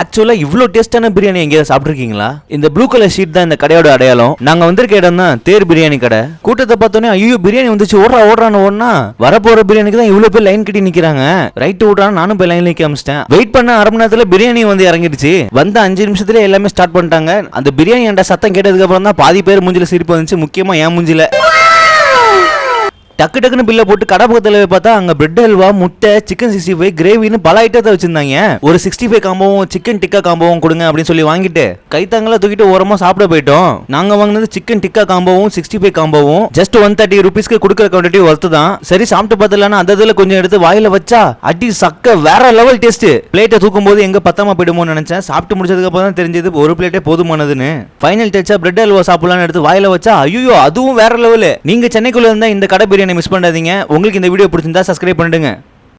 ஆக்சுவலாக இவ்வளோ டேஸ்டான பிரியாணி எங்கேயாவது சாப்பிட்ருக்கீங்களா இந்த ப்ளூ கலர் ஷீட் தான் இந்த கடையோட அடையாளம். நாங்கள் வந்திருக்க இடம் தான் தேர் பிரியாணி கடை. கூட்டத்தை பார்த்தோன்னே ஐயோ பிரியாணி வந்துச்சு ஓடுறா ஓடுறான்னு ஓடுனா வரப்போகிற பிரியாணிக்கு தான் இவ்வளோ பேர் லைன் கட்டி நிற்கிறாங்க ரைட்டு ஓடுறான்னு நானும் போய் லைன் நிற்க ஆரம்பிச்சிட்டேன். வெயிட் பண்ண அரை மணி நேரத்தில் பிரியாணி வந்து இறங்கிடுச்சு வந்த அஞ்சு நிமிஷத்துல எல்லாமே ஸ்டார்ட் பண்ணிட்டாங்க. அந்த பிரியாணி என்ற சத்தம் கேட்டதுக்கு அப்புறம் தான் பாதி பேர் மூஞ்சில சிரிப்பு வந்துச்சு. முக்கியமா என் மூஞ்சில. டக்கு டக்குன்னு பில்ல போட்டு கடை பக்கத்துல பார்த்தா அங்க பிரெட் ஹல்வா முட்டை சிக்கன் சிக்ஸ்டி ஃபைவ் கிரேவின்னு பல ஐட்டத்தை வச்சிருந்தாங்க. ஒரு சிக்ஸ்டி ஃபைவ் காம்போவும் சிக்கன் டிக்கா காம்போவும் கொடுங்க அப்படின்னு சொல்லி வாங்கிட்டு கைத்தாங்கல தூக்கிட்டு ஓரமா சாப்பிட போயிட்டோம். நாங்க வாங்கினது சிக்கன் டிக்கா காம்போவும் சிக்ஸ்டி ஃபைவ் காம்போவும் ஜஸ்ட் ஒன் தேர்ட்டி ருபீஸ்க்கு கொடுக்குற குவான்டிட்டி ஒர்த்து தான். சரி சாப்பிட்டு பார்த்தலான்னு அந்த இதுல கொஞ்சம் எடுத்து வாயில வச்சா அடி சக்க வேற லெவல் டேஸ்ட் பிளேட்டை தூக்கும் போது எங்க பத்தாம போயிடுமோன்னு நினைச்சேன். சாப்பிட்டு முடிச்சதுக்கு அப்புறம் தான் தெரிஞ்சது ஒரு பிளேட்டே போதுமானதுன்னு. ஃபைனல் டச்சா பிரெட் அல்வா சாப்பிடலாம்னு எடுத்து வாயில வச்சா ஐயோ அதுவும் வேற லெவலு நீங்க சென்னைக்குள்ள இருந்தா இந்த கடை பிரியாணி மிஸ் பண்ணாதீங்க. உங்களுக்கு இந்த வீடியோ பிடிச்சிருந்தா சப்ஸ்கிரைப் பண்ணிடுங்க.